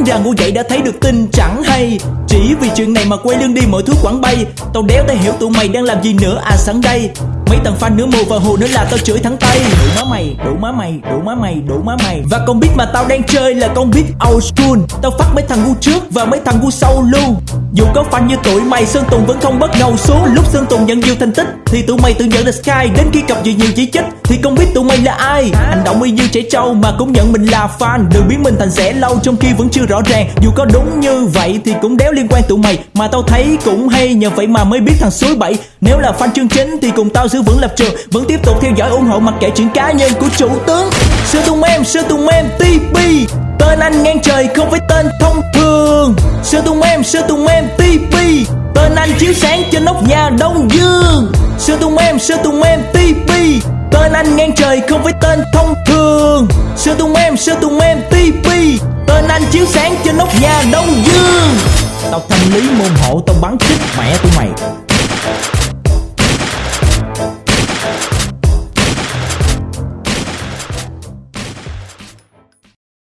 lắm ra ngủ dậy đã thấy được tin chẳng hay. Chỉ vì chuyện này mà quay lưng đi mọi thứ quảng bay. Tao đéo thể hiểu tụi mày đang làm gì nữa à sẵn đây Mấy thằng fan nữa mù và hồ nữa là tao chửi thẳng tay. Đủ má mày, đủ má mày, đủ má mày, đủ má mày. Và con biết mà tao đang chơi là con biết old school. Tao phát mấy thằng ngu trước và mấy thằng ngu sau luôn. Dù có fan như tụi mày Sơn Tùng vẫn không bất ngầu xuống Lúc Sơn Tùng nhận nhiều thành tích Thì tụi mày tự nhận là Sky. Đến khi gặp nhiều nhiều chỉ trích Thì không biết tụi mày là ai. Hành động y như trẻ trâu mà cũng nhận mình là fan. Đừng biến mình thành rẻ lâu trong khi vẫn chưa rõ ràng. Dù có đúng như vậy thì cũng đéo liên quan tụi mày. Mà tao thấy cũng hay nhờ vậy mà mới biết thằng suối bậy Nếu là fan chương chính thì cùng tao giữ vững lập trường. Vẫn tiếp tục theo dõi ủng hộ mặc kệ chuyện cá nhân của chủ tướng. Sơn Tùng em, Sơn Tùng em, TP Tên anh ngang trời không phải tên thông Sơn Tùng em, Sơn Tùng em, TP Tên anh chiếu sáng trên nóc nhà Đông Dương. Sơn Tùng em, Sơn Tùng em, TP Tên anh ngang trời không phải tên thông thường. Sơn Tùng em, Sơn Tùng em, TP Tên anh chiếu sáng trên nóc nhà Đông Dương. Tao thanh lý môn hộ tao bắn chết mẹ tụi mày.